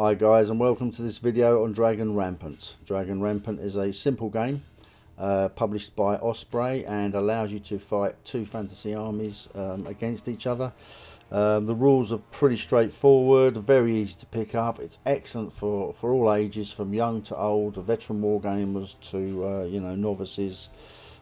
Hi guys and welcome to this video on Dragon Rampant. Dragon Rampant is a simple game uh, published by Osprey and allows you to fight two fantasy armies um, against each other. Um, the rules are pretty straightforward, very easy to pick up. It's excellent for, for all ages, from young to old, veteran wargamers to uh, you know novices.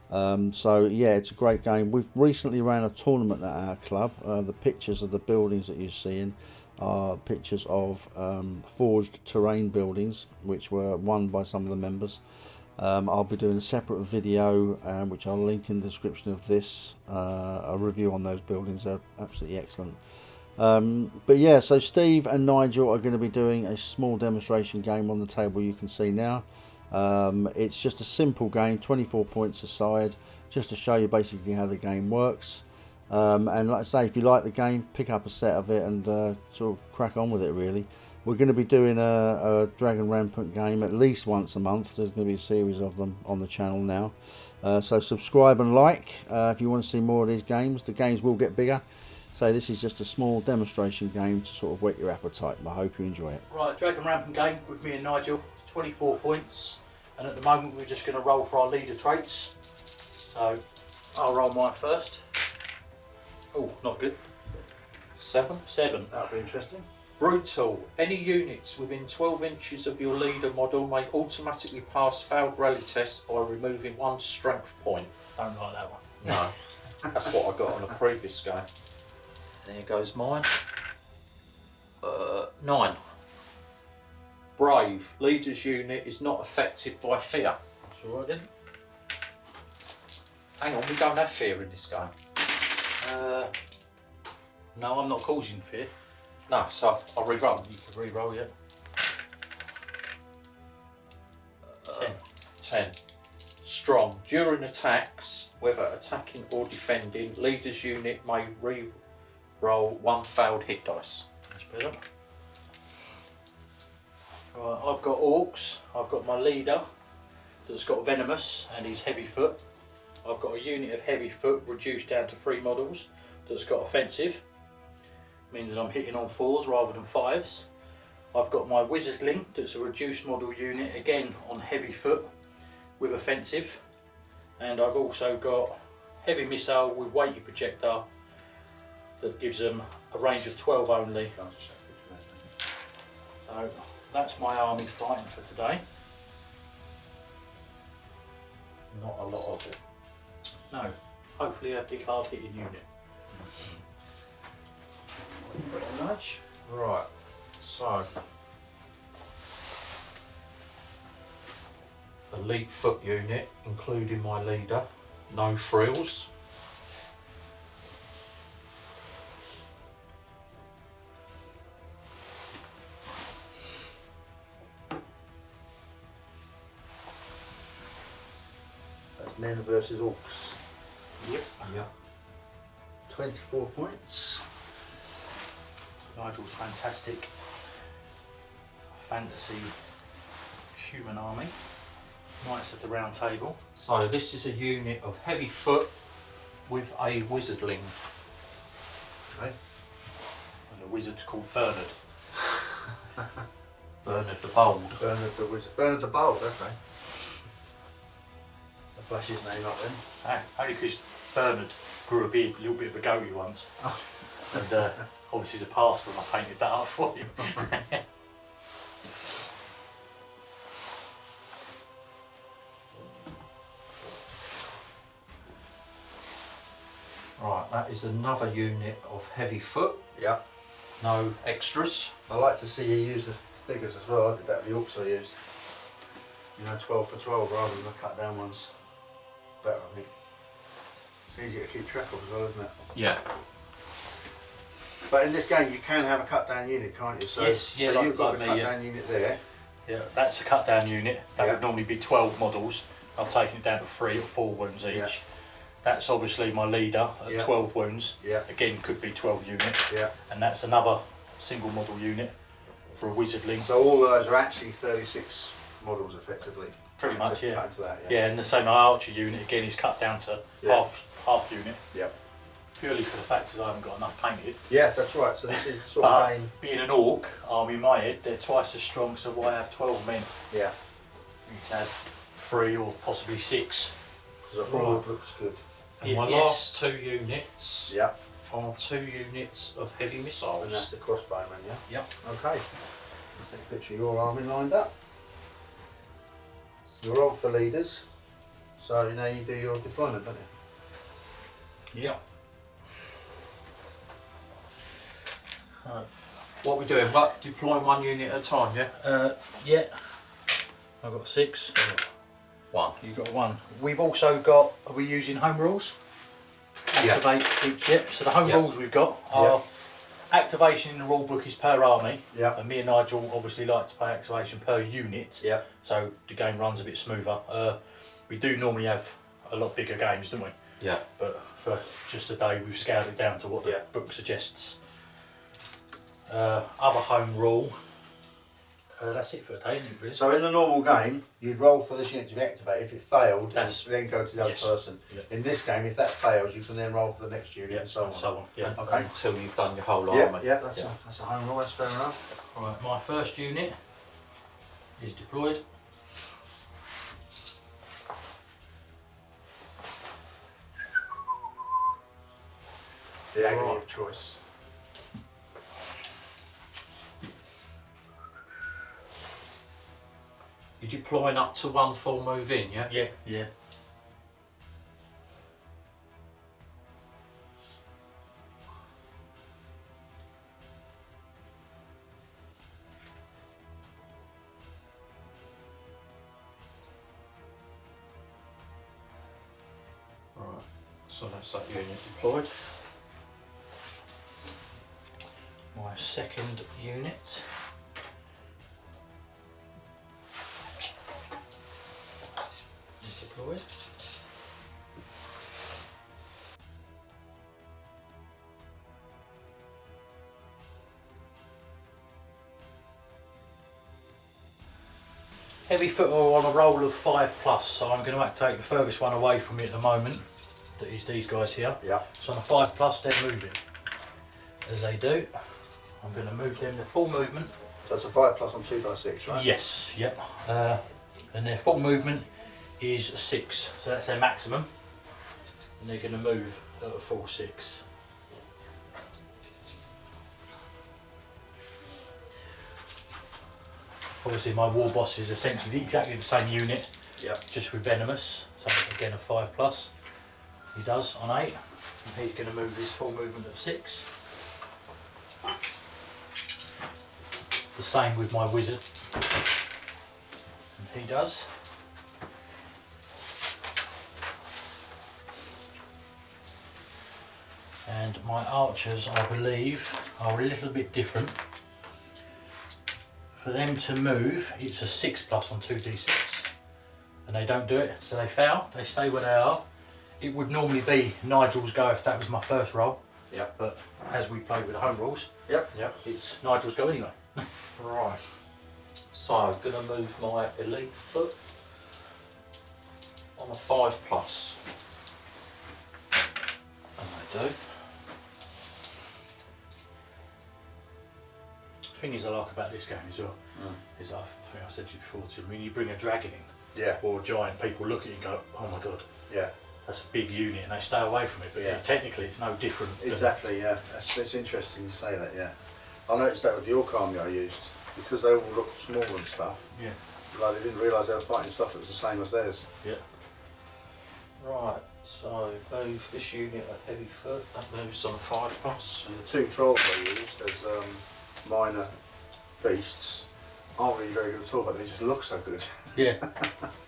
Um, so yeah, it's a great game. We've recently ran a tournament at our club. Uh, the pictures of the buildings that you're seeing are pictures of um, forged terrain buildings, which were won by some of the members. Um, I'll be doing a separate video, um, which I'll link in the description of this, uh, a review on those buildings. They're absolutely excellent. Um, but yeah, so Steve and Nigel are going to be doing a small demonstration game on the table you can see now. Um, it's just a simple game, 24 points aside, just to show you basically how the game works. Um, and like I say, if you like the game, pick up a set of it and uh, sort of crack on with it really. We're going to be doing a, a, Dragon Rampant game at least once a month. There's going to be a series of them on the channel now. Uh, so subscribe and like uh, if you want to see more of these games. The games will get bigger. So this is just a small demonstration game to sort of whet your appetite. I hope you enjoy it. Right, Dragon Rampant game with me and Nigel. 24 points. And at the moment we're just going to roll for our leader traits. So I'll roll mine first. Oh, not good. Seven. Seven. That'll be interesting. Brutal. Any units within 12 inches of your leader model may automatically pass failed rally tests by removing one strength point. Don't like that one. No. That's what I got on a previous game. There goes mine. Uh, nine. Brave. Leader's unit is not affected by fear. That's alright then. Hang on, we don't have fear in this game. Uh, no, I'm not causing fear. No, so I'll re-roll. You can re-roll, yeah. Ten. 10. Strong. During attacks, whether attacking or defending, leader's unit may re-roll one failed hit dice. That's better. Right, I've got orcs. I've got my leader that's got venomous and he's heavy foot. I've got a unit of heavy foot reduced down to three models that's got offensive. Means that I'm hitting on fours rather than fives. I've got my wizardling that's a reduced model unit again on heavy foot with offensive. And I've also got heavy missile with weighty projectile that gives them a range of 12 only. So that's my army fighting for today. Not a lot of it. No, hopefully a big hard hitting unit. Pretty much. Right, so. Elite foot unit, including my leader. No frills. That's men versus orcs. Yep. Yep. 24 points. Nigel's fantastic fantasy human army. Knights of the Round Table. So this is a unit of heavy foot with a wizardling. Okay. And the wizard's called Bernard. Bernard the Bold. Bernard the Wizard. Bernard the Bold, okay. Flash his name up then. Ah, only because Bernard grew a beard, a little bit of a goatee once. and uh, obviously as a pastor I painted that up for him. Right, that is another unit of heavy foot. Yeah. No extras. I like to see you use the figures as well. I did that with I used. You know, 12 for 12 rather than the cut down ones. Better, I think. It's easier to keep track of as well, isn't it? Yeah. But in this game, you can have a cut down unit, can't you? So, Yes, yeah, so like- you've got like the me, cut yeah. down unit there. yeah, that's a cut down unit. That Yeah. would normally be 12 models. I've taken it down to three or four wounds each. Yeah. That's obviously my leader at Yeah. 12 wounds. Yeah. Again, could be 12 unit. Yeah. And that's another single model unit for a wizardling. So all those are actually 36 models effectively. Pretty much, Just yeah. Cut into that, yeah. Yeah, and the same archer unit again is cut down to Yeah. half half unit. Yep. purely for the fact that I haven't got enough painted. Yeah, that's right. So this is the sort of But being an orc army in my head, they're twice as strong, so why have 12 men? Yeah, You can have three or possibly six. Because the horde looks good. And my Yes. last two units Yeah, are two units of heavy missiles. and that's the crossbowmen, Yeah. Yep. Okay. Let's take a picture of your army lined up. You're old for leaders, so now you do your deployment, don't you? Yep. Right. What we doing? What deploying one unit at a time? Yeah. Uh, yeah, I've got six. One. You've got one. We've also got, are we using home rules? Yeah. Activate each, yep. So the home Yeah. rules we've got are activation in the rule book is per army. Yeah. And me and Nigel obviously like to play activation per unit. Yeah. So the game runs a bit smoother. Uh, we do normally have a lot bigger games, don't we? Yeah. But for just a day, we've scaled it down to what the Yeah. book suggests. Uh, other home rule. Uh, that's it for isn't it, really? So in the normal game, you'd roll for this unit to be activated. If it failed, That's- then go to the other yes. person. Yeah. In this game, if that fails, you can then roll for the next unit yeah, and so on. and so on. Yeah. Okay. Until you've done your whole Yeah, army. yeah, that's a that's a home rule. That's fair enough. Right, my first unit is deployed. The agony Right. of choice. You're deploying up to one full move in, yeah? Yeah, yeah. Right. So that's that unit deployed. Heavy foot are on a roll of five plus, so I'm going to activate the furthest one away from me at the moment. That is these guys here. Yeah. So on a five plus, they're moving. As they do, I'm going to move them to full movement. So it's a five plus on two by six, right? Yes, yep. Uh, and their full movement is six, so that's their maximum. And they're going to move at a full six. Obviously, my war boss is essentially exactly the same unit, Yep. just with venomous. So again, a five plus. He does on eight. And he's going to move his full movement of six. The same with my wizard. And he does. And my archers, I believe, are a little bit different. For them to move, it's a 6 plus on 2d6. And they don't do it, so they fail. They stay where they are. It would normally be Nigel's go if that was my first roll. Yep. But as we played with the home rules, Yep. Yep. it's Nigel's go anyway. Right. So I'm gonna move my elite foot on a five plus. And they do. Thing is I like about this game as well, is I think I said to you before too, when you bring a dragon in, Yeah. or a giant, people look at you and go, oh my god, Yeah. that's a big unit, and they stay away from it, but Yeah. technically it's no different. than- Exactly. Yeah. That's, that's interesting you say that. Yeah. I noticed that with the York army I used because they all looked small and stuff. Yeah, Like they didn't realise they were fighting stuff that was the same as theirs. yeah. Right. So move this unit a heavy foot. That moves on five plus. And the two trolls I used as um, minor beasts aren't really very good at all, but they just look so good. Yeah.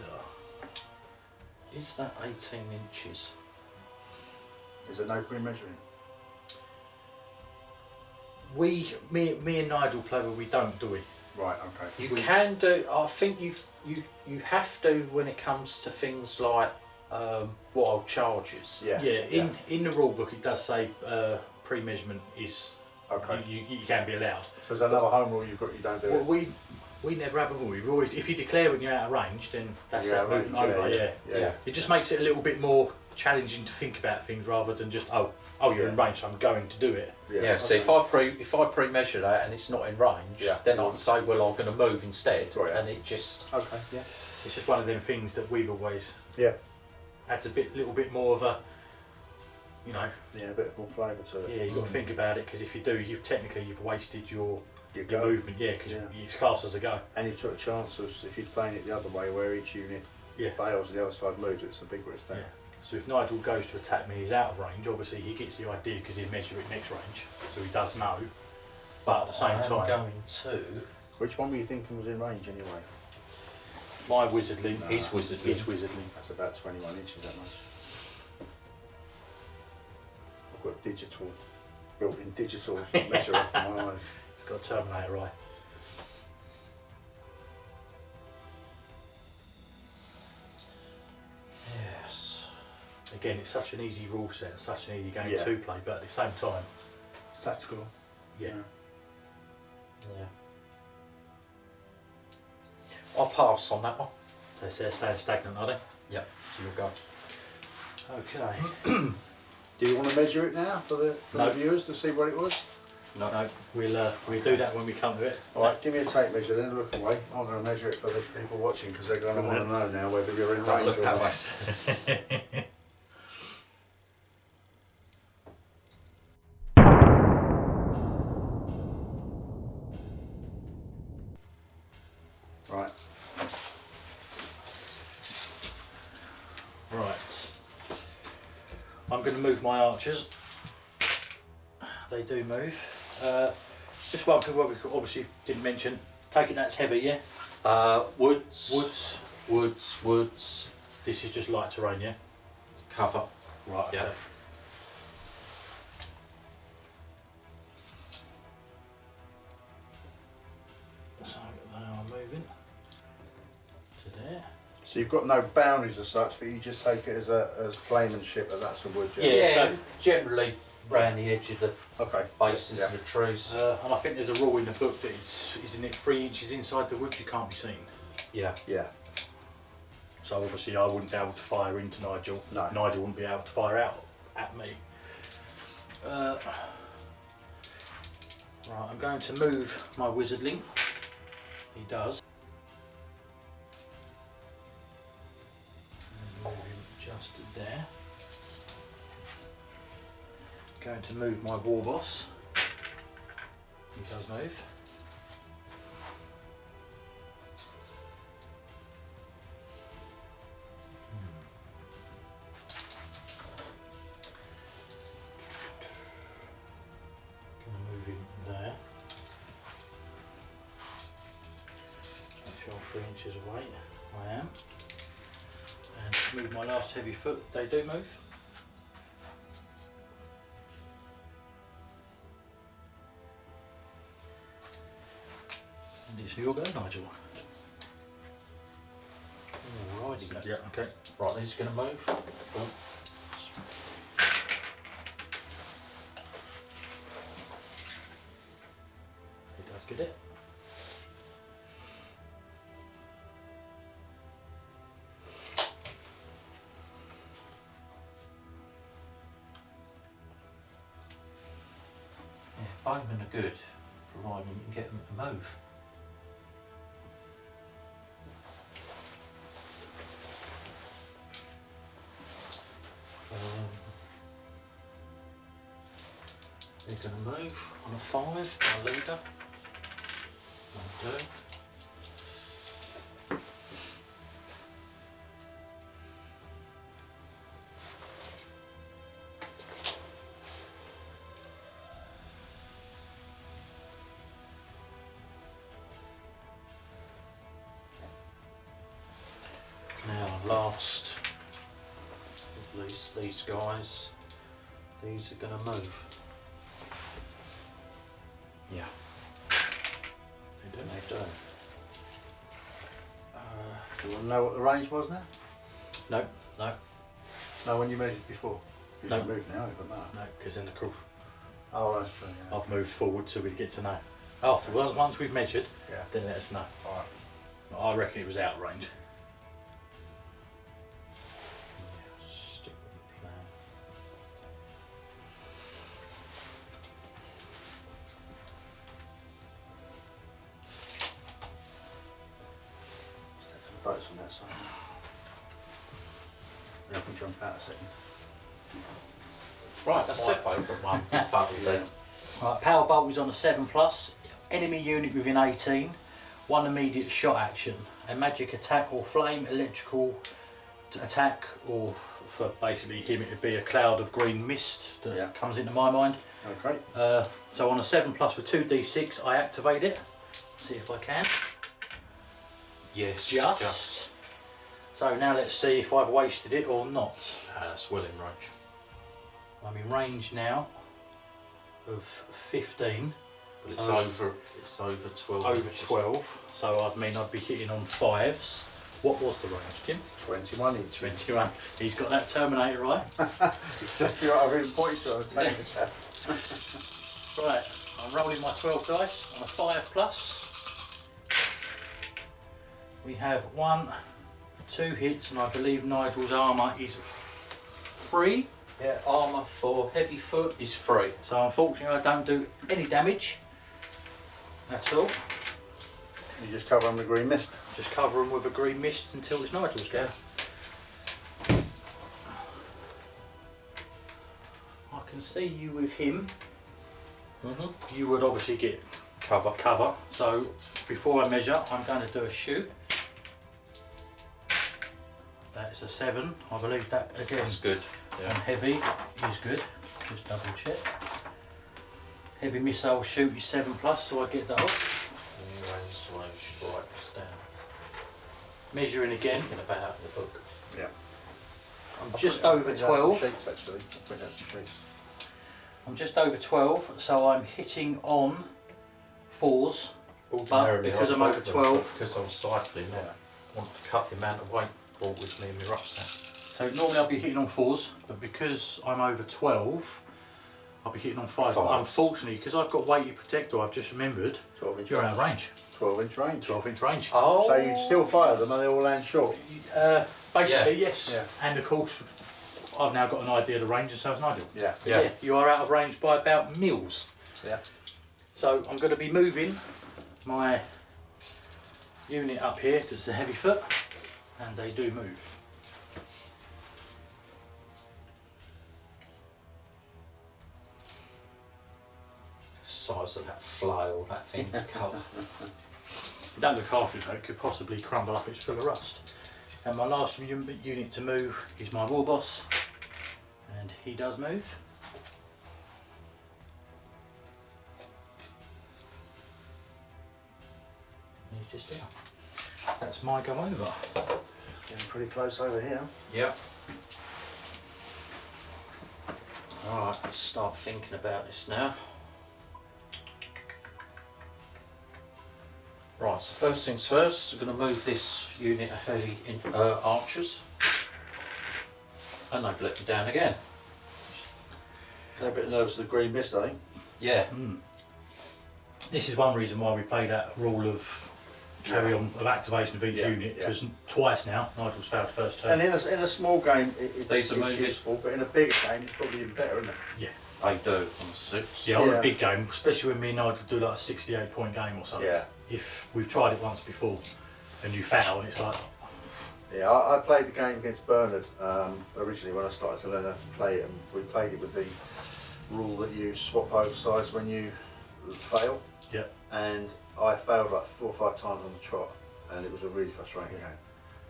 you? Is that 18 inches? Is there no pre-measuring? We, me, me and Nigel play where we don't, do we? Right, okay. You We- can do. I think you you you have to when it comes to things like um, wild charges. Yeah. Yeah, in, in the rule book it does say uh, pre-measurement is Okay. you, you, you can be allowed. So there's another home rule you've got you don't do Well, it? we we never have a rule. We always, if you declare when you're out of range, then that's that out of range, over. Yeah, yeah, yeah. It just makes it a little bit more challenging to think about things rather than just oh oh you're in range, so I'm going to do it. Yeah. so if I pre if I pre measure that and it's not in range, Yeah. then I can say well I'm going to move instead, Got ya. and it just Okay, yeah. It's just one of them things that we've always Yeah. adds a bit little bit more of a you know Yeah, a bit more flavour to it. yeah you've got to mm. think about it because if you do you've technically you've wasted your You your movement yeah because Yeah. it's classed as a go. And you took a chance of if you're playing it the other way where each unit Yeah. fails and the other side moves, it's a big risk there. Yeah. So if Nigel goes to attack me, he's out of range. Obviously, he gets the idea because he'll measure it next range, so he does know. But at the same I am time, going to Which one were you thinking was in range anyway? my wizardling No. His wizardling. His wizardling. That's about 21 inches that much. I've got digital, built in digital measure on my eyes. He's got a Terminator eye. yes. Again, it's such an easy rule set, such an easy game Yeah. to play, but at the same time, It's tactical. yeah. Yeah. I'll pass on that one. They're, they're staying stagnant, are they? Yep. So you'll go. Okay. Do you want to measure it now for the, for No. the viewers to see what it was? No, no, we'll, uh, we'll do that when we come to it. Alright, give me a tape measure then, look away. I'm going to measure it for the people watching because they're going to want to know now whether you're in range Look or that not. way. Right, Right. I'm going to move my archers. They do move. Uh, just one thing what we obviously didn't mention. Taking that's heavy, yeah? Uh, woods. Woods. Woods. Woods. This is just light terrain, yeah? Cover. Right, Yeah. okay. So they are moving to there. so you've got no boundaries as such, but you just take it as a as claimantship that that's a wood, yeah? Yeah. so- generally round the edge of the Okay. bases Yeah. of the trees. Uh, and I think there's a rule in the book that it's, isn't it three inches inside the woods you can't be seen. yeah. Yeah. So obviously I wouldn't be able to fire into Nigel. No. Nigel wouldn't be able to fire out at me. Uh, right, I'm going to move my wizardling. He does. To move my war boss. He does move. Hmm. I'm three inches away. I am. And move my last heavy foot. They do move. Your go, Nigel. Alrighty. Yeah, okay. Right, he's going to move. Boom. They're going to move on a 5, my leader. One, two. last these guys these are going to move Do you want to know what the range was now? No, no, No, when you measured before. You No. should move now, but no. no, because then of course Oh, that's true. Yeah. I've moved forward so we get to know. After once, once we've measured, Yeah. then let us know. All right. I reckon it was out of range. Is on a 7 plus. Enemy unit within 18. One immediate shot action. A magic attack or flame electrical attack, or for basically him it would be a cloud of green mist that Yeah. comes into my mind. Okay. Uh, so on a 7 plus with 2d6, I activate it. See if I can. Yes, Just. So now let's see if I've wasted it or not. Ah, that's well in range. I'm in range now of 15. But it's So- over. It's over twelve. over inches. 12, so I'd mean I'd be hitting on fives. What was the range, Jim? 21 inches. 21. He's got that Terminator right. Exactly right. I've been pointing to it table. chap. Right, I'm rolling my 12 dice on a 5 plus. We have one, two hits, and I believe Nigel's armour is free. Yeah, armour for heavy foot is free. So unfortunately, I don't do any damage. That's all. You just cover them with green mist. Just cover them with a green mist until it's Nigel's go. I can see you with him. Mm-hmm. You would obviously get Cover. cover. So before I measure, I'm going to do a shoot. That's a seven. I believe that again That's good. on Yeah. heavy is good. Just double check. Heavy missile shoot is seven plus, so I get that off. Range, so I should write this down. Measuring again. Thinking about in the book. Yeah. I'm just over 12. Sheets, actually. I'll put that some sheets. I'm just over 12, so I'm hitting on fours. Ordinarily, because I'd I'm over 12. Because I'm cycling, I want to cut the amount of weight brought with me in my rucksack. So normally I'll be hitting on fours, but because I'm over 12, I'll be hitting on five. Fives. unfortunately, because I've got weighty protector, I've just remembered 12 inch you're range. out of range. 12 inch range. 12 inch range. Oh. So you still fire them and they all land short. Uh, basically, Yeah. yes. And of course, I've now got an idea of the range, and so has Nigel. Yeah. Yeah. yeah, you are out of range by about mils. Yeah. So I'm going to be moving my unit up here that's the heavy foot, and they do move. Size of that flail, that thing's. It don't look harsh though, it could possibly crumble up, it's full of rust. And my last unit to move is my war boss, and he does move. He's just there. That's my go over. Getting pretty close over here. Yep. Alright, let's start thinking about this now. Right, so first things first, we're going to move this unit of heavy in, uh, archers. And they've let me down again. They're a bit nervous of the green mist, I think. Yeah, This is one reason why we play that rule of carry on of activation of each Yeah, unit yeah. because twice now Nigel's failed first turn. And in a, in a small game, it, it's, These are it's moving. useful, but in a bigger game, it's probably even better, isn't it? Yeah, I do on the six. yeah, on Yeah. a big game, especially when me and Nigel do like a 68 point game or something. Yeah. If we've tried it once before and you foul, it's like Yeah, I, I played the game against Bernard um, originally when I started to learn how to play it, and we played it with the rule that you swap over sides when you fail, yeah, and I failed like four or five times on the trot, and it was a really frustrating game.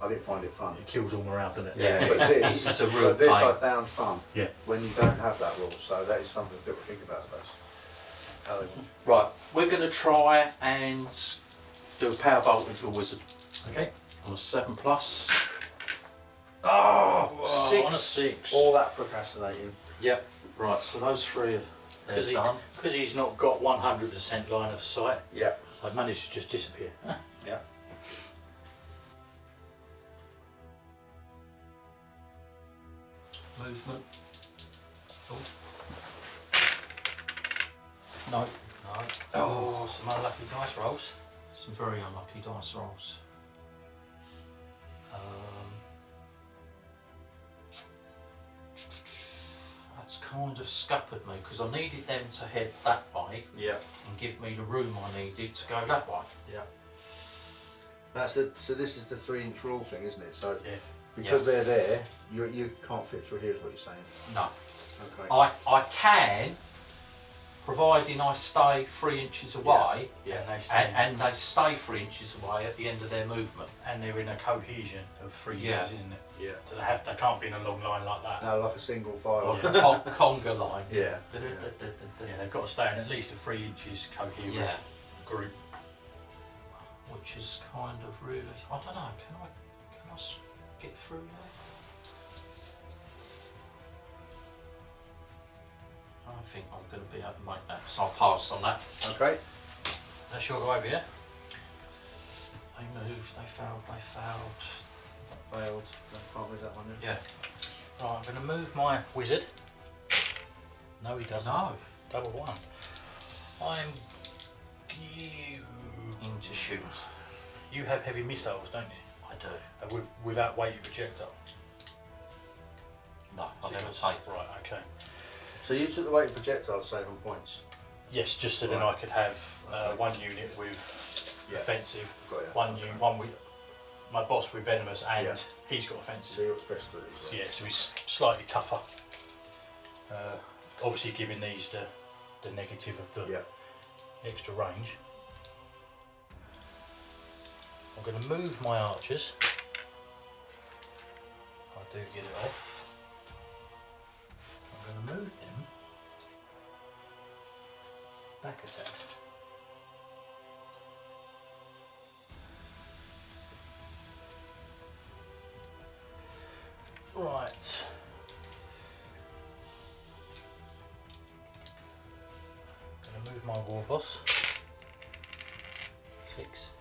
I didn't find it fun. it kills all morale, doesn't it? Yeah, But this, it's a real but this I found fun Yeah. when you don't have that rule, so that is something that people think about, I suppose. How Right, we're going to try and do a power bolt with a wizard Okay. on a 7 plus. Oh on a six. All that procrastinating. Yep. Right. So those three are they're Because he, he's not got 100% line of sight, Yeah. I've managed to just disappear. Yeah. Movement. No. No. Oh, some unlucky dice rolls. Some very unlucky dice rolls. Um, kind of scuppered me because I needed them to head that way Yeah. and give me the room I needed to go that way. Yeah. That's the, so this is the three inch rule thing, isn't it? So Yeah. because they're there, you you can't fit through here is what you're saying. No. Okay. I, I can, providing I stay three inches away Yeah. And they and, stand, and they stay three inches away at the end of their movement. and they're in a cohesion of three Yeah. inches, isn't it? Yeah. So they have they can't be in a long line like that. No, like a single file. Like a con- conga line. Yeah. Yeah, they've got to stay in at least a three inches coherent Yeah. group. which is kind of really I don't know. Can I can I s- get through there? I think I'm going to be able to make that, so I'll pass on that. Okay. Let's sure go over here. They moved, they failed, they failed. Failed. No, can't read that one. in. Yeah. Right, I'm going to move my wizard. No, he doesn't. No. Double one. I'm. Into shoot. You have heavy missiles, don't you? I do. Uh, with, without weighted projectile. No, So I never take. Right, okay. So you took the weight projectile save points. Yes, just so then I could have uh, one unit with Yeah. offensive, one Okay. unit, one with my boss with venomous, and Yeah. he's got So offensive. special abilities. So yeah, so he's slightly tougher. Uh, obviously, giving these the the negative of the Yeah. extra range. I'm going to move my archers. I do get it off. Going to move them back a tad. Right. Gonna move my war boss. Six,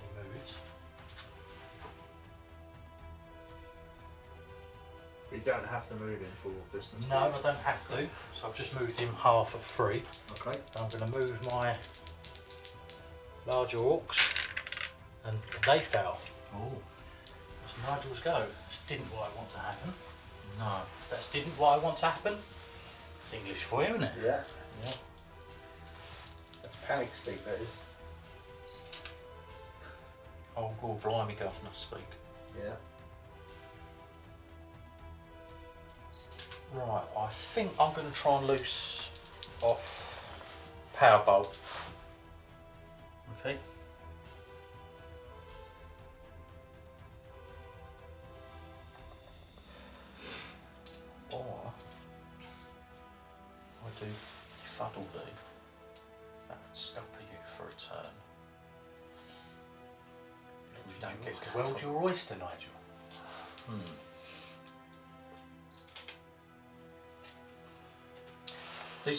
You don't have to move in full distance. No, I don't have to. So I've just moved him half at three. Okay. I'm going to move my larger orcs, and they fell. Oh, That's Nigel's go. This didn't what I want to happen. no. That's didn't what I want to happen. It's English for you, isn't it? Yeah. Yeah. That's panic speak. That is. Oh, God, blimey, governor, speak. Yeah. Right, I think I'm going to try and loose off Powerbolt. Okay.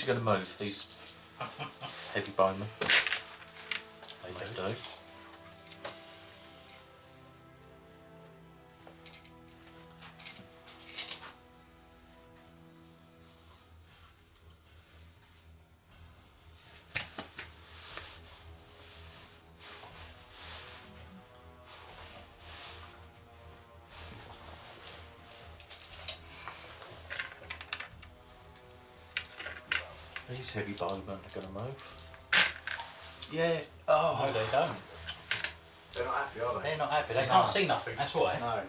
Are going to move, these heavy bowmen. They They do. Heavy bowmen are going to move. Yeah. Oh. No, Oh. they don't. They're not happy, are they? They're not happy. They No. can't see nothing. That's why. No.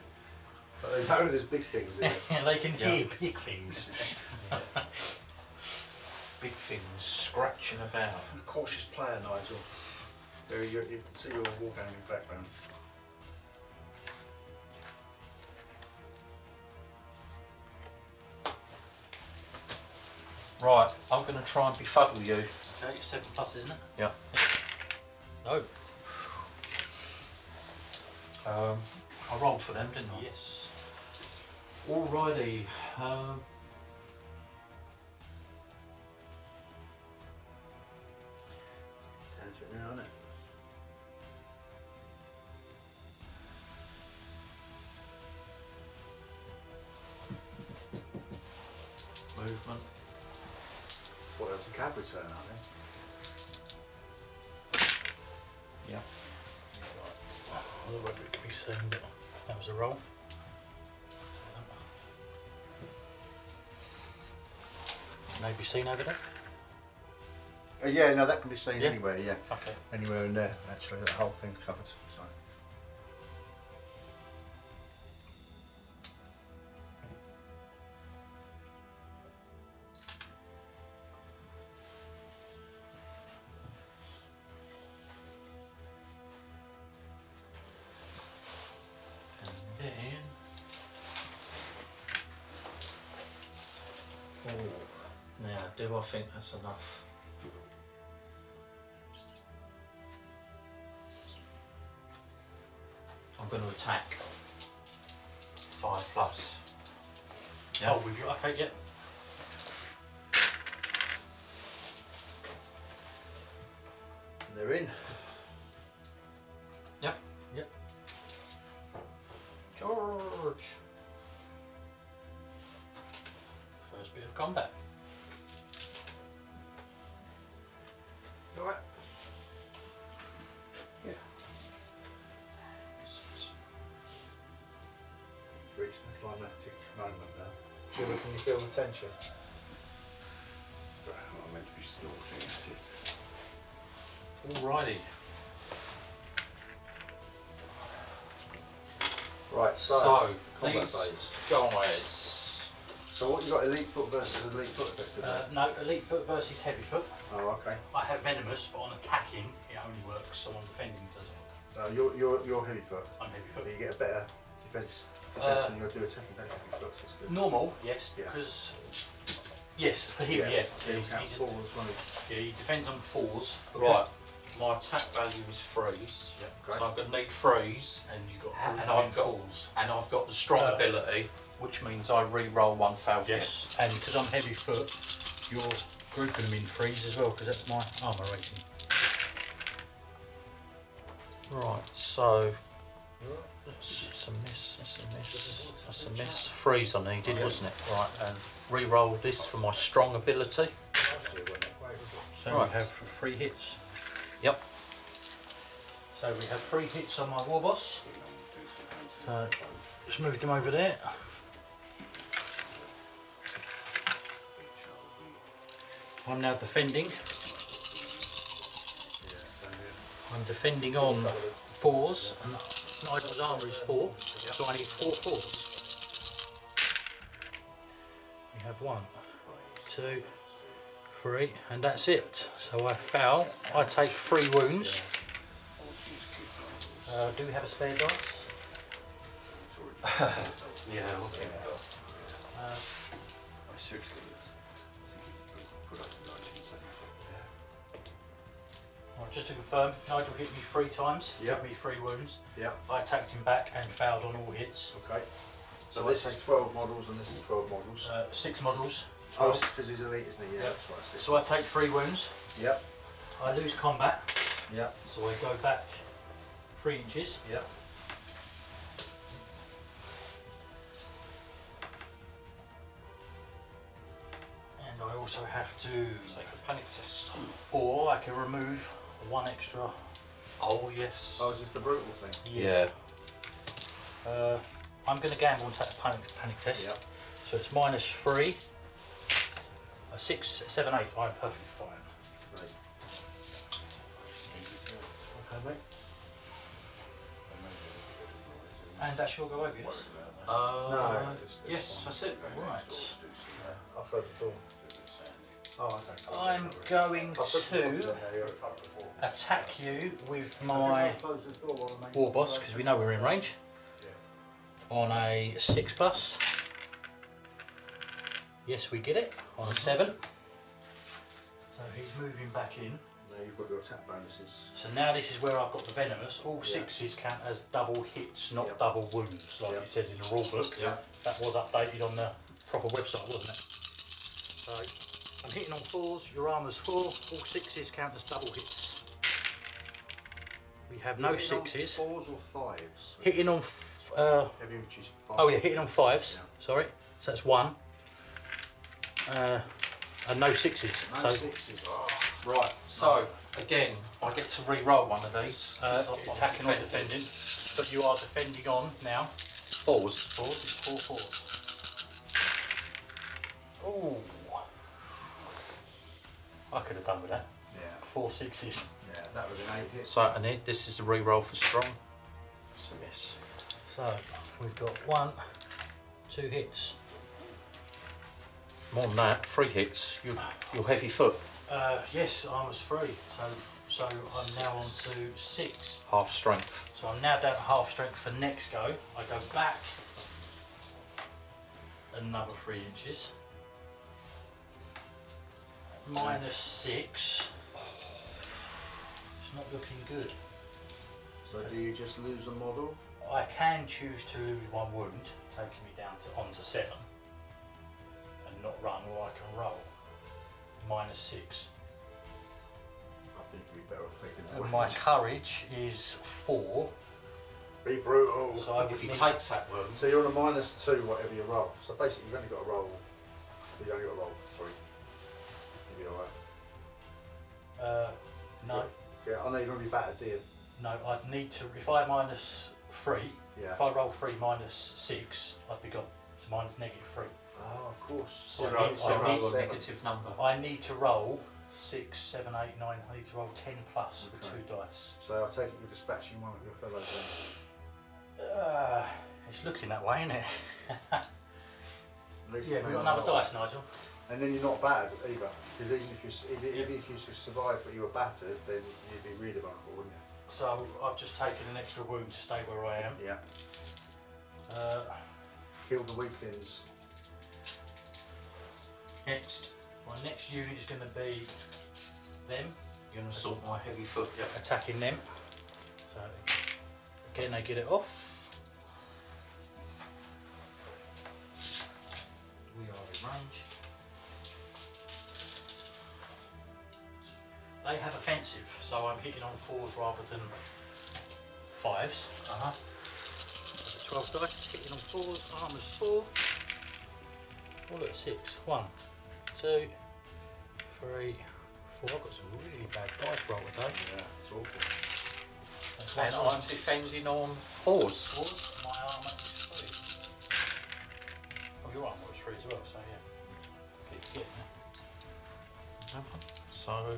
But they know there's big things in it. they can Yeah. hear big things. Big things scratching about. Cautious player, Nigel. There, you, you can see your wargaming background. Right, I'm going to try and befuddle you. Okay, seven plus, isn't it? Yeah. No. Um, I rolled for them, didn't I? Yes. Alrighty. Um, seen over there? Uh, yeah, no, that can be seen Yeah. anywhere. Yeah, Okay. anywhere in there. Actually, that whole thing's covered. So. I think that's enough? I'm going to attack. Five plus. Yeah. Oh, with you? Okay, yeah. They're in. Yep. Yep. George. First bit of combat. Tension? Sorry, I'm meant to be snorting at it. Alrighty. Right, so, So, these guys. So what you got? Elite foot versus elite foot effectively. Uh, no, elite foot versus heavy foot. oh, okay. I have venomous, but on attacking, it only works. So on defending, it doesn't work. So you're you're you're heavy foot. I'm heavy But foot. you get a better defense Uh, than you'll do attacking. Don't you? Heavy That's good. Normal, yes, Yeah. because yes, for him, yeah, So you he's- count he's a- forwards, won't yeah, he defends on fours. Right. My attack value is freeze. Yeah. So I'm going to need freeze. and you got And all I've got- falls. And I've got the strong Uh, ability, which means I re-roll one failed hit. Yes, and because I'm heavy foot, you're grouping them in threes as well, because that's my armour rating. Right, so that's, a miss, that's a miss, that's a miss. Freeze I needed, wasn't it? Right, and re-roll this for my strong ability. So Right. we have three hits. Yep. So we have three hits on my war boss. So just moved him over there. I'm now defending. I'm defending on fours, and Nigel's armour is four, so I need four fours. We have one, two, three, and that's it. So I foul. I take three wounds. Uh, do we have a spare dice? Yeah, okay. Uh, I seriously, just to confirm, Nigel hit me three times, Yep. hit me three wounds. Yeah. I attacked him back and fouled on all hits. Okay. So So this is 12 models and this is 12 models. Uh, six models, oh, because he's elite, isn't he? Yeah, Yep. that's right. So I take three wounds. Yep. I lose combat, Yep. so I go back three inches. Yep. And I also have to, Take a panic test. or I can remove one extra. Oh, yes. Oh, is this the brutal thing? yeah. Uh, I'm going to gamble and take a panic, panic test. Yep. So it's minus three. Uh, six, seven, eight. I'm perfectly fine. Right. Okay, mate. And that's your go over, yes? Uh, No. yes, that's it. Right. I'll close the door. I'm going to attack you with my war boss because we know we're in range on a six plus. Yes, we get it on a seven. So he's moving back in. Now you've got your attack bonuses. So now this is where I've got the venomous. All sixes count as double hits, not double wounds, like it says in the rule book. That was updated on the proper website, wasn't it? So I'm hitting on fours, your armour's four, all sixes count as double hits. We have no Hitting on sixes. Fours or fives? Hitting on, f- uh, Heavy infantry's five. oh yeah, hitting on fives, Yeah. sorry. So that's one. Uh, and no sixes. No so sixes. Oh. Right, so again, I get to re-roll one of these. uh, 'cause I'm attacking or defending. defending. But you are defending on now. Fours. Fours, it's four fours. Ooh. I could have done with that. Yeah, Four sixes. yeah, that was an eight hit. So, and it- this is the re-roll for strong. It's a miss. So we've got one, two hits. More than that, three hits. You're, you're heavy foot. Uh, yes, I was three. So so I'm now on to six. Half strength. So I'm now down to half strength for next go. I go back another three inches. Minus six. It's not looking good. So do you just lose a model? I can choose to lose one wound, taking me down to onto seven, and not run, or I can roll. Minus six. I think you'd be better off taking And that. my courage is four, Be brutal. so I If he need- takes that wound, So you're on a minus two, whatever you roll. So basically, you've only got to roll. You've only got to roll Uh, no, Yeah, I know you're going to be battered, dear. no. I'd need to. If I minus three, Yeah. if I roll three minus six, I'd be gone. So minus negative three. Oh, of course. So I zero, need- I need- a negative number. I need to roll six, seven, eight, nine. I need to roll ten plus with two dice. So I'll take it you're dispatching one of your fellows Uh, it's looking that way, isn't it? then. At least Yeah, we've got another dice, Nigel. And then you're not battered either. Because even if you if, even if you survived but you were battered, then you'd be really vulnerable, wouldn't you? So I've just taken an extra wound to stay where I am. Yeah. Uh, Kill the weaklings. next, my next unit is going to be them, You're gonna assault my heavy foot, yeah. attacking them. So again, they get it off. They have offensive, so I'm hitting on fours rather than fives. Uh-huh. 12 dice, hitting on fours, armour's four. Oh look, six. One, two, three, four. I've got some really bad dice roll today. Yeah, it's awful. That's And one I'm defending on fours. fours, my armour is three. Oh, your armour is three as well, so yeah. Keep forgetting that. So,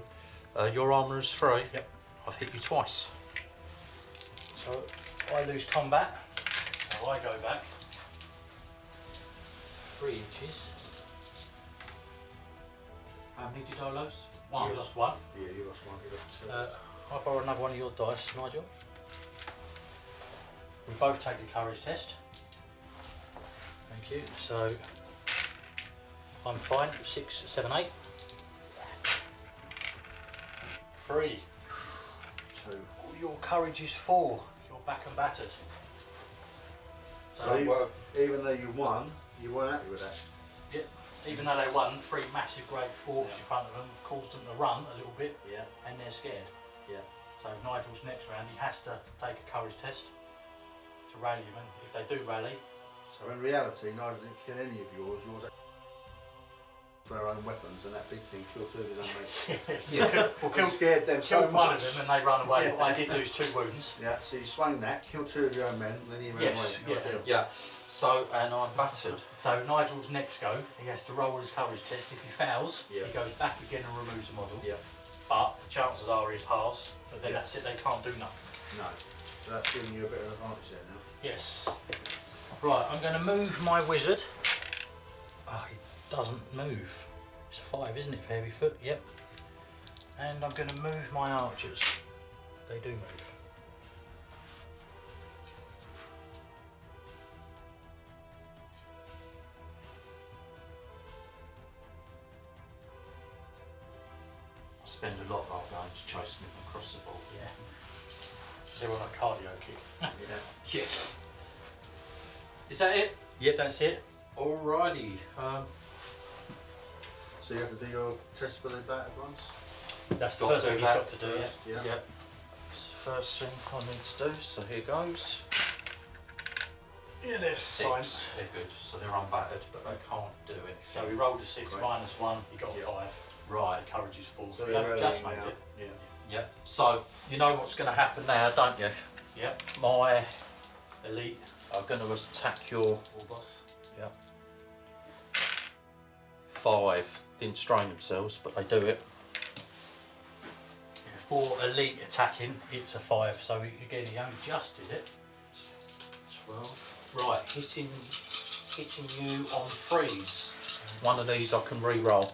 uh, your armour is three. Yep. I've hit you twice. So I lose combat, so I go back three inches. How many did I lose? One. You lost one. Yeah, you lost one. You lost two. Uh, I'll borrow another one of your dice, Nigel. We both take the courage test. Thank you. So I'm fine. Six, seven, eight. Three. two. Your courage is four. You're back and battered. So So, you, even though you won, you weren't happy with that. yeah, even though they won, three massive great orcs in front of them have caused them to run a little bit, Yeah. and they're scared. Yeah. So Nigel's next round, he has to take a courage test to rally them, and if they do rally, So in reality, Nigel didn't kill any of yours. Yours for our own weapons, and that big thing killed two of his own mates. yeah. we'll It kill, scared them so kill one of them and they run away. Yeah. I did lose two wounds. Yeah, so you swung that, killed two of your own men, and then he ran Yes, away. yeah. Ideal. Yeah. So, and I'm battered. So Nigel's next go, he has to roll his courage test. If he fails, Yeah. he goes back again and removes a model. Yeah. But the chances are he passed, but then Yeah. that's it, they can't do nothing. No. So that's giving you a bit of advantage there now. Yes. Right, I'm going to move my wizard. Oh, he doesn't move. It's a five, isn't it, for heavy foot? Yep. And I'm going to move my archers. They do move. I spend a lot of our games chasing them across the board. Yeah. They're on a cardio kick. Yeah. Yeah. Is that it? Yep, that's it. Alrighty. Um, So you have to do your test for the bat at once? That's the first thing do he's that got to do. Yeah. first, yeah. Yep. It's the first thing I need to do, so here goes. Yeah, they're Six. They're good, so they're unbattered, but they can't do anything. So we rolled a six Great. minus one. You got a Yeah. five. Right. Courage is four. So So, you're just made now. it. Yeah. Yep. So you know what's going to happen now, don't you? Yep. My Elite. are going to attack your All boss. Yep. Five. Didn't strain themselves, but they do it. For elite attacking, it's a five. So again, he only just did it. Twelve. Right, hitting hitting you on freeze. One of these I can re-roll.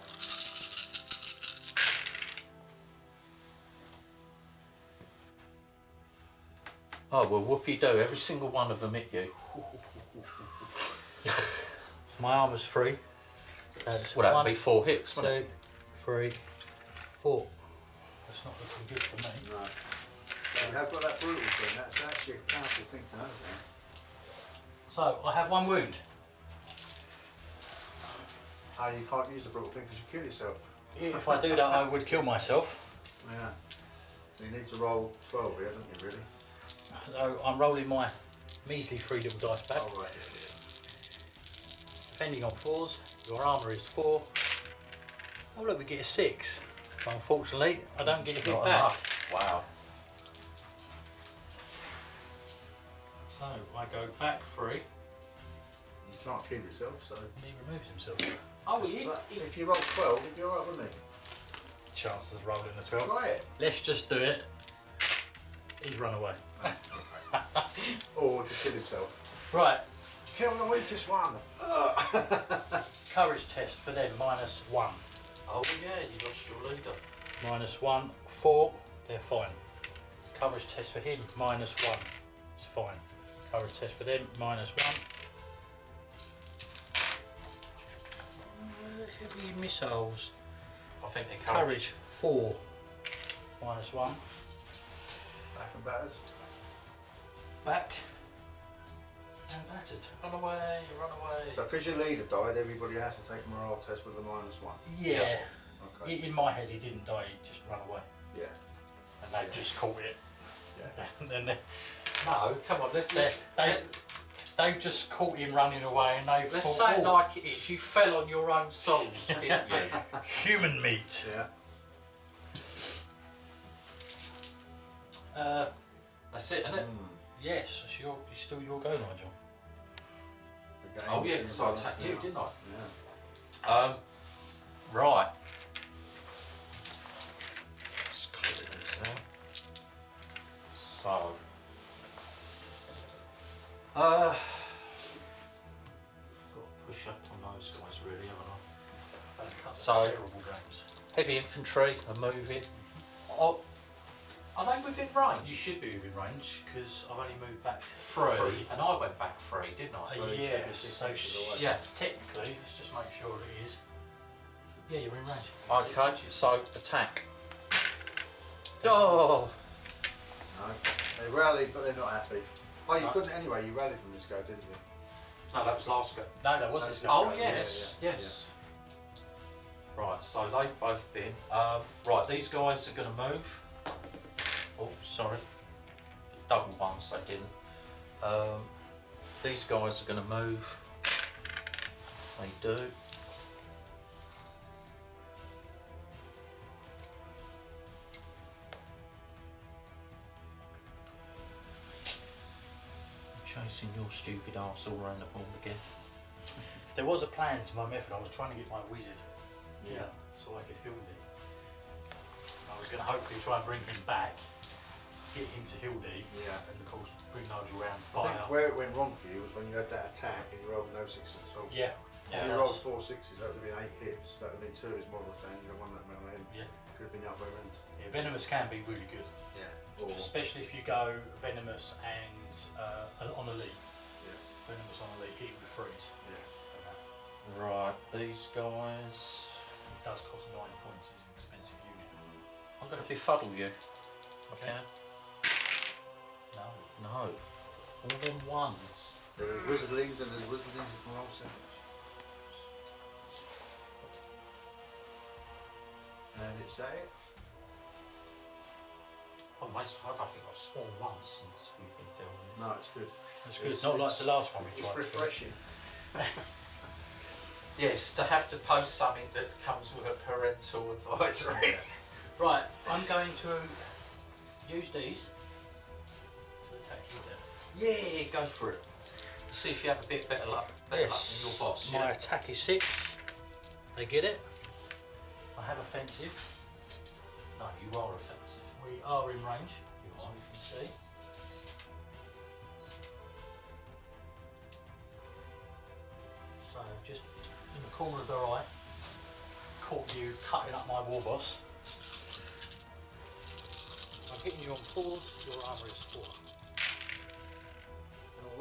Oh well, whoopie do. Every single one of them hit you. My arm is free. So Well, that'd one, be four hits, wouldn't it? three, four. That's not looking good for me. No. So we have got that brutal thing. That's actually a powerful thing to have there. So I have one wound. Oh, you can't use the brutal thing because you kill yourself. If I do that, I would kill myself. Yeah. So you need to roll 12 here, don't you, really? So I'm rolling my measly three little dice back. Oh, right, yeah, Depending on fours, your armour is four. Oh look, we get a six. Unfortunately, I don't get a hit Not back. enough. Wow. So I go back three. yeah. You can't kill yourself, so. He removes himself. Oh, But if you roll 12, you'd be alright, wouldn't it? Chances of rolling a 12. Try it. Let's just do it. He's run away. Or to kill himself. Right, Kill the weakest one. courage test for them, minus one. Oh yeah, you lost your leader. Minus one, four, they're fine. Courage test for him, minus one, it's fine. Courage test for them, minus one. Uh, heavy missiles, I think they're courage, four, minus one. Back and batters. Back, and battered. Run away, run away. So because your leader died, everybody has to take a morale test with a minus one. Yeah, Okay. In my head he didn't die, he just ran away. Yeah. And they just caught it. Yeah. and then they, no, come on, let's they, let, they, let, they've just caught him running away and they've let's say it "Oh, like it is. You fell on your own souls, didn't you? human meat. Yeah. Uh, That's it, isn't it? Mm. yes, it's, your, it's still your go, Nigel. Oh yeah, because I attacked you, didn't I? Yeah. Um, right. Let's clear this now. So, uh, got to push up on those guys really, haven't I? So-. Heavy infantry are moving. Oh, are they within range? You should be within range because I've only moved back three, three. and I went back three, didn't I? Uh, So it yeah, should so six sh- inches away. yes, technically, let's just make sure it is. Yeah, you're in range. Okay, so attack. Oh, No. They rallied, but they're not happy. Oh, you No. couldn't anyway. You rallied from this go, didn't you? no, that was last go. No, that was That's his good. go. Oh Yeah, yes, yeah, yes. Right, so they've both been. Um, right, these guys are going to move. Oh, sorry. Double ones, I didn't. Um, these guys are going to move. They do. Chasing your stupid ass all around the board again. There was a plan to my method. I was trying to get my wizard Yeah. so I could heal him. I was going to hopefully try and bring him back, get him to heal thee, Yeah. and of course bring Nigel round I fire. think where it went wrong for you was when you had that attack and you rolled no sixes at all. Yeah, Yeah, If you rolled does. four sixes, that would have been eight hits. That would have been two of his models down. You know, one that went on him. Yeah. Could have been the other end. yeah, venomous can be really good, Yeah. Or especially if you go venomous and uh, on elite. yeah. Venomous on elite, hit with freeze. Yeah. Right, these guys. It does cost nine points. It's an expensive unit. I'm going to befuddle you. Okay. No. No. All them ones. There's wizardlings and there's wizardlings roll seven. And it's that it? Oh, mate, I don't think I've sworn once since we've been filming this. No, it's good. That's good. It's- Not like the last one we It's refreshing. Yes, to have to post something that comes with a parental advisory. Right, I'm going to use these attack you then. yeah, go for it. See if you have a bit better luck, better luck than your boss. My Yeah? attack is six. They get it. I have offensive. No, you are offensive. We are in range, You are. you can see. So just in the corner of their eye, caught you cutting up my war boss. I'm hitting you on fours, your armour is four.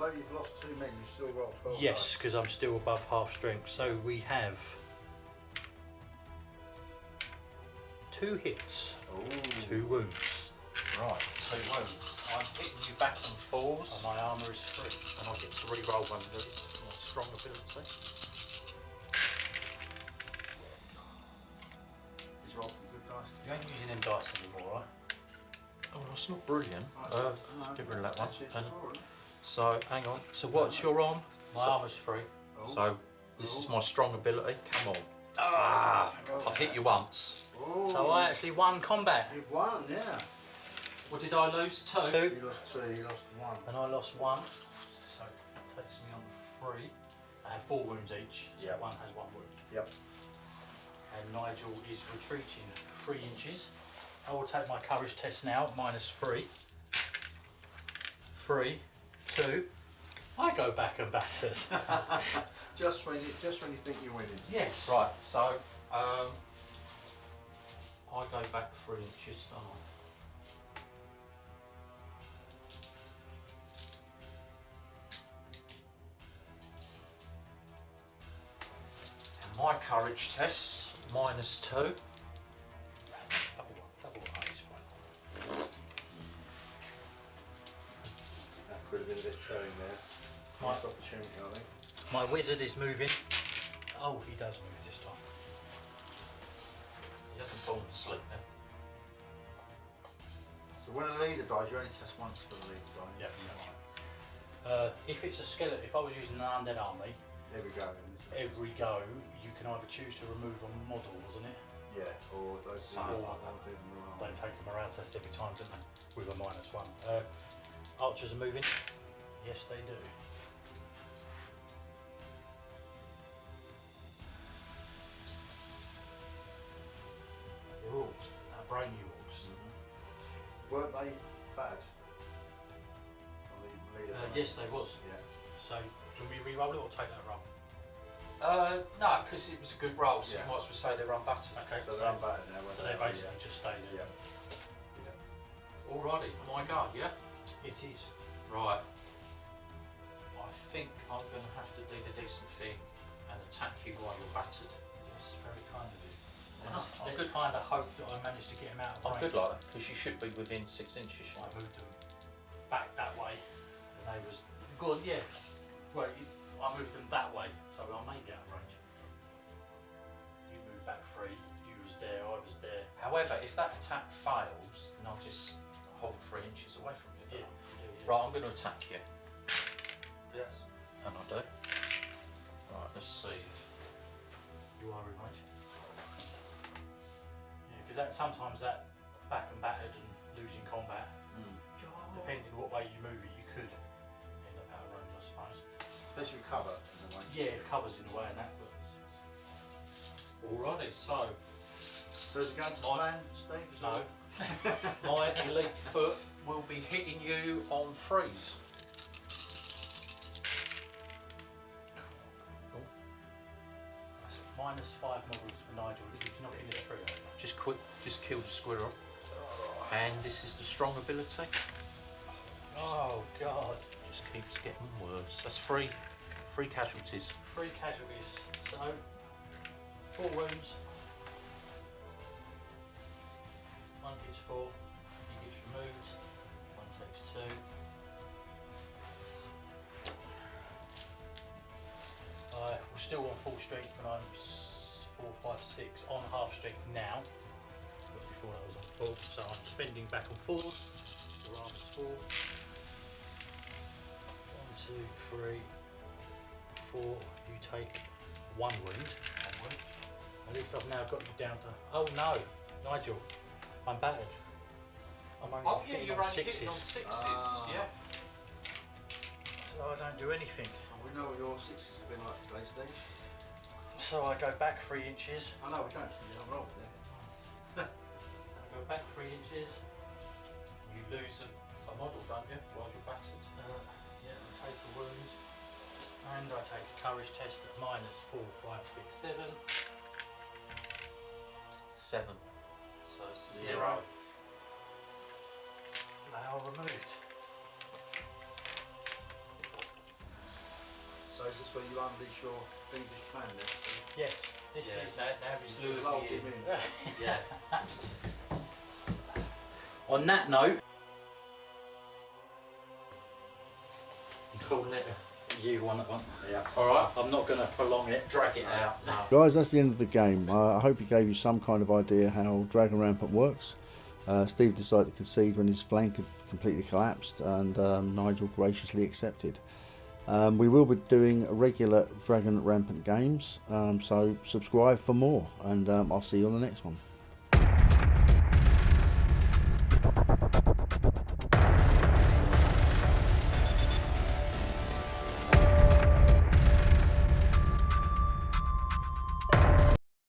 And although you've lost two men, you still roll 12 Yes, because I'm still above half strength. So we have two hits. Ooh. two wounds, Right, two wounds. I'm hitting you back on and my armour is free, and I get to re-roll one of these. My strong ability. He's rolled some good dice. You ain't using them dice anymore, right? Oh, that's not brilliant. Uh, no, get rid of that one. That's it, And drawing. so, hang on. So, what's your arm? My So- armour's free. Oh. So, this is my strong ability. Come on. Ah! Oh. I've hit you once. Oh. So I actually won combat. You've won, yeah. What did I lose? Two. Two. You lost two, you lost one. And I lost one. So it takes me on three. I have four wounds each. So Yeah. one has one wound. Yep. And Nigel is retreating three inches. I will take my courage test now, minus three. Three, two. I go back and battered. Just when you just when you think you're winning. yes. Right, so, um, I go back three inches. don't my courage test, minus two. That could have been a bit telling there. My, Missed opportunity, I think. my wizard is moving. Oh, he does move this time. He hasn't fallen asleep now. So when a leader dies, you only test once for the leader die. Yeah, Uh, if it's a skeleton, if I was using an undead army, we go. then, isn't it? every go you can either choose to remove a model, wasn't it? Yeah, or those or, like that. or do them wrong. They take a morale test every time, don't they? With a minus one. Uh, archers are moving. Yes, they do. They're orcs, uh, brainy orcs. Weren't they bad? On the leader Uh, yes, they was. Yeah. So, do you want me to re-roll it or take that roll? Uh, no, because it was a good roll, so Yeah. you might as well say they're unbattered. Okay, So so, they're unbattered now. weren't so they they? basically just stay Yeah. there. yeah. Alrighty, my go, yeah? It is. Right. I think I'm going to have to do the decent thing and attack you while you're battered. That's very kind of you. Let's, good. let's kind of hope that I managed to get him out of I'm range. good like that, because you should be within six inches. I moved them back that way, and they was good. Yeah, well, you, I moved them that way, so I may be out of range. You moved back three. You was there. I was there. However, if that attack fails, then I'll just hold three inches away from you. Yeah. yeah, yeah. Right, I'm going to attack you. Yes. And I do. Right, let's see. You are in range. Yeah, because that sometimes that back and battered and losing combat, mm. depending what way you move it, you could end up out of range, I suppose. Especially with cover in a way. Yeah, if cover's in the way and that, but Alrighty, so So is it going to My- plan, Steve? No. my elite foot will be hitting you on threes. Minus five models for Nigel. He's knocking the tree over. Just quick, just kill the squirrel. And this is the strong ability. Oh God! Just keeps getting worse. That's three, three casualties. Three casualties. So four wounds. One takes four, he gets removed, one takes two. Uh, we're still on full strength when I'm four, five, six, on half strength now. But before that was on full, so I'm spending back and fours. The armor's four. One, two, three, four. You take one wound. One wound. At least I've now got you down to. Oh no, Nigel, I'm battered. I'm only Oh yeah, you're on only hitting on sixes, sixes. Ah. Yeah. so I don't do anything. We know what your sixes have been like today, Steve. So I go back three inches. I know we don't. You're wrong there. I go back three inches. You lose a, a model, don't you, while you're battered? Uh, yeah, I take a wound. And I take a courage test at minus four, five, six, seven. Seven. So Zero. zero. They are removed. So is this where you unleash your fiendish plan then? Steve? Yes, this Yeah, is. now, now he's Just lured me in. in. Yeah. On that note, You calling it? you want it on. Yeah. Alright. I'm not going to prolong it. Drag it out. No. Guys, that's the end of the game. Uh, I hope it gave you some kind of idea how Dragon Rampant works. Uh, Steve decided to concede when his flank had completely collapsed, and um, Nigel graciously accepted. Um, we will be doing regular Dragon Rampant games, um, so subscribe for more, and um, I'll see you on the next one.